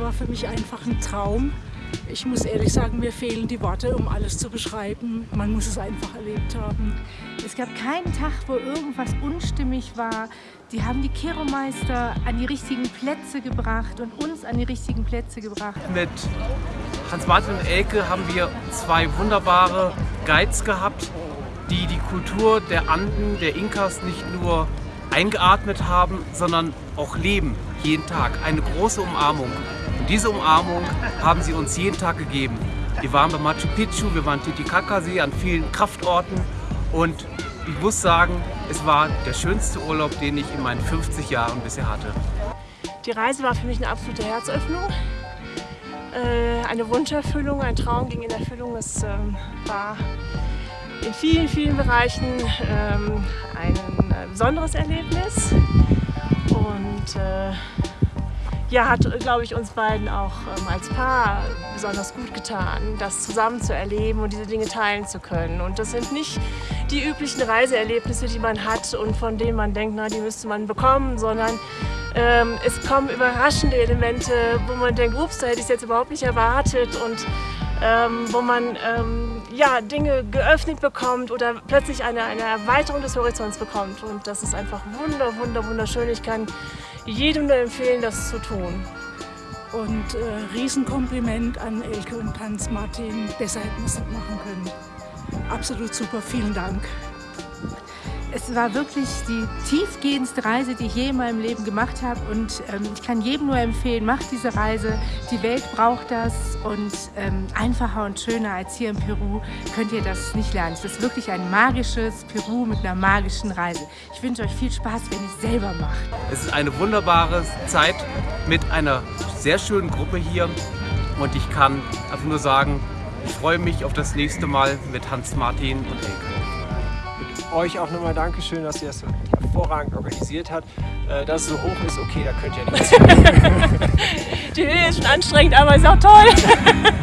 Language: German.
war für mich einfach ein Traum. Ich muss ehrlich sagen, mir fehlen die Worte, um alles zu beschreiben. Man muss es einfach erlebt haben. Es gab keinen Tag, wo irgendwas unstimmig war. Die haben die Keromeister an die richtigen Plätze gebracht und uns an die richtigen Plätze gebracht. Mit Hans-Martin und Elke haben wir zwei wunderbare Guides gehabt, die die Kultur der Anden, der Inkas nicht nur eingeatmet haben, sondern auch leben, jeden Tag. Eine große Umarmung. Und diese Umarmung haben sie uns jeden Tag gegeben. Wir waren bei Machu Picchu, wir waren Titicacasee an vielen Kraftorten und ich muss sagen, es war der schönste Urlaub, den ich in meinen 50 Jahren bisher hatte. Die Reise war für mich eine absolute Herzöffnung, äh, eine Wunscherfüllung, ein Traum ging in Erfüllung. Es ähm, war in vielen, vielen Bereichen ähm, ein äh, besonderes Erlebnis und äh, ja, hat, glaube ich, uns beiden auch ähm, als Paar besonders gut getan, das zusammen zu erleben und diese Dinge teilen zu können. Und das sind nicht die üblichen Reiseerlebnisse, die man hat und von denen man denkt, na, die müsste man bekommen, sondern ähm, es kommen überraschende Elemente, wo man denkt, ups, da hätte ich es jetzt überhaupt nicht erwartet und ähm, wo man ähm, ja, Dinge geöffnet bekommt oder plötzlich eine, eine Erweiterung des Horizonts bekommt. Und das ist einfach wunder, wunder, wunderschön. Ich kann jedem nur empfehlen, das zu tun. Und äh, Riesenkompliment an Elke und Hans Martin. Besser hätten wir es nicht machen können. Absolut super, vielen Dank. Es war wirklich die tiefgehendste Reise, die ich je in meinem Leben gemacht habe und ähm, ich kann jedem nur empfehlen, macht diese Reise. Die Welt braucht das und ähm, einfacher und schöner als hier in Peru könnt ihr das nicht lernen. Es ist wirklich ein magisches Peru mit einer magischen Reise. Ich wünsche euch viel Spaß, wenn ihr es selber macht. Es ist eine wunderbare Zeit mit einer sehr schönen Gruppe hier und ich kann einfach nur sagen, ich freue mich auf das nächste Mal mit Hans-Martin und Elke euch auch nochmal Dankeschön, dass ihr das so hervorragend organisiert habt. Äh, dass es so hoch ist, okay, da könnt ihr nichts. Die Höhe ist schon anstrengend, aber ist auch toll.